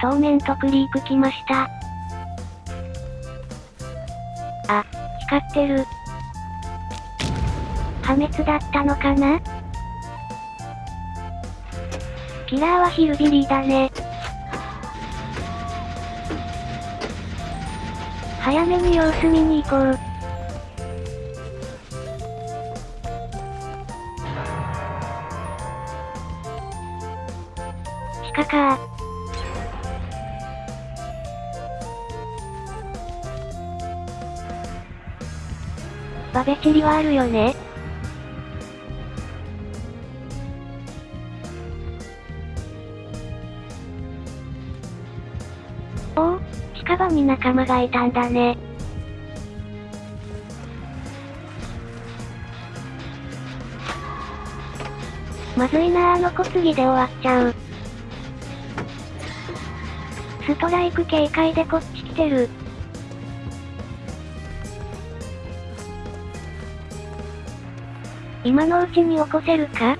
当面とクリーク来ました。あ、光ってる。破滅だったのかな？キラーはヒルビリーだね。早めに様子見に行こう。地下かバベチリはあるよねおお、近場に仲間がいたんだね。まずいなあの小杉で終わっちゃう。ストライク警戒でこっち来てる。今のうちに起こせるか？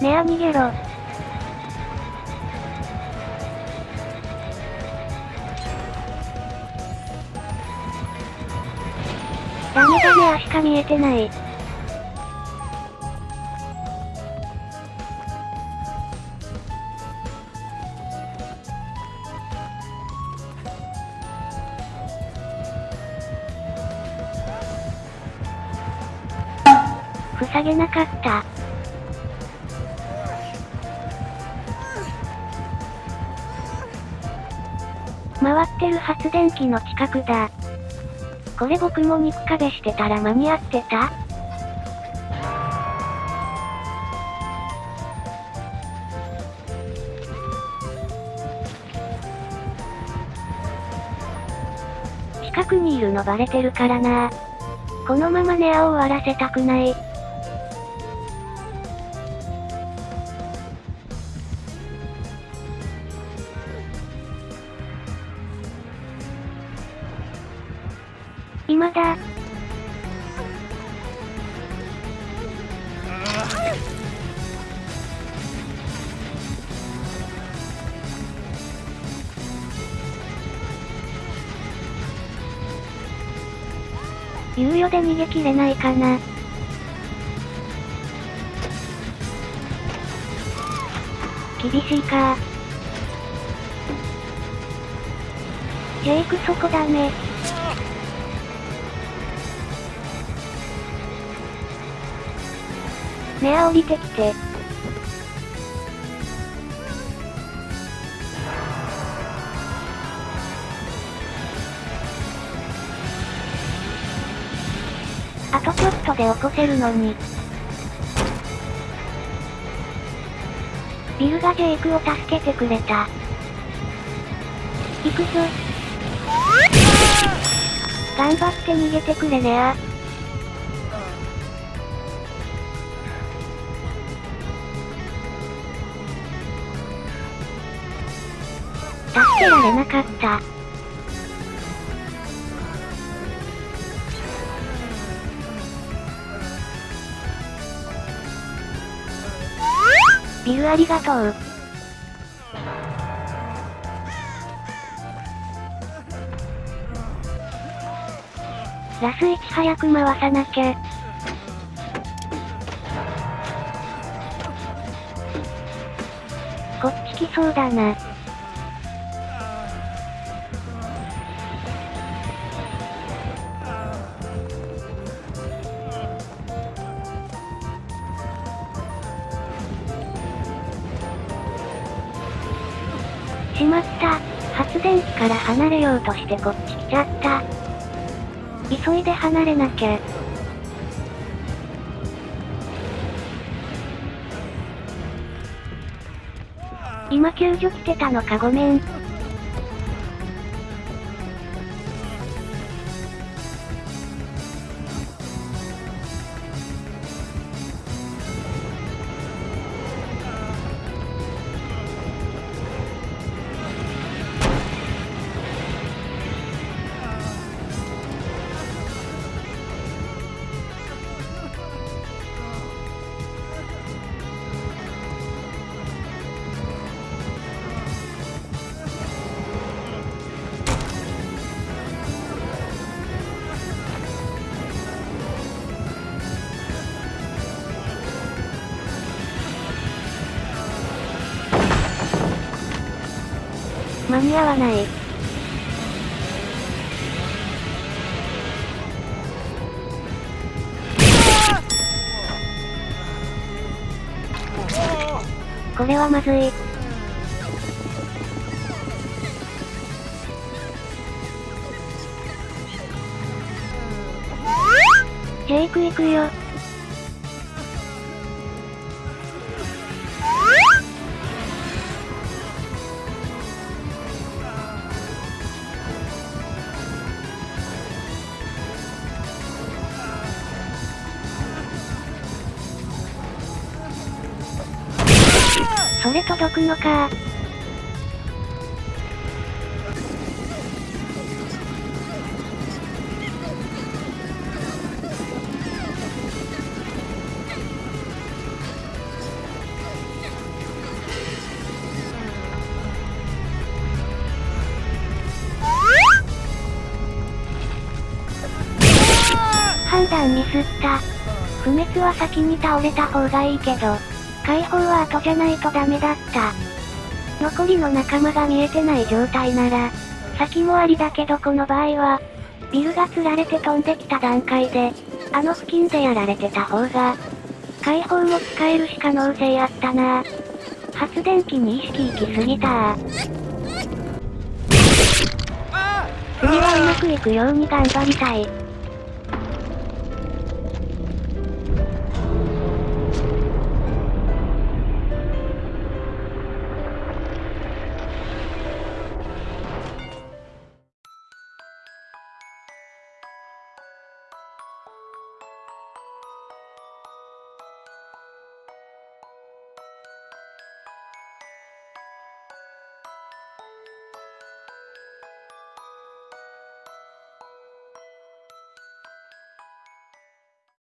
ねあ逃げろ。ダメだね足か見えてない。塞げなかった。回ってる発電機の近くだ。これ僕も肉壁してたら間に合ってた？近くにいるのバレてるからなこのままネアを終わらせたくない。今だ。猶予で逃げ切れないかな。厳しいかジェイクそこだね。ねあ降りてきて。あとちょっとで起こせるのに。ビルがジェイクを助けてくれた。行くぞ。頑張って逃げてくれねあ。助けられなかった。ビルありがとう。ラス1早く回さなきゃ。こっち来そうだな。しまった。発電機から離れようとしてこっち来ちゃった。急いで離れなきゃ。今救助来てたのかごめん。間に合わない。これはまずい。ジェイク行くよ。それ届くのか判断ミスった。不滅は先に倒れた方がいいけど、解放は後じゃないとダメだった。残りの仲間が見えてない状態なら、先もありだけどこの場合は、ビルが釣られて飛んできた段階で、あの付近でやられてた方が、解放も使えるし可能性あったな発電機に意識行きすぎた次はうまくいくように頑張りたい。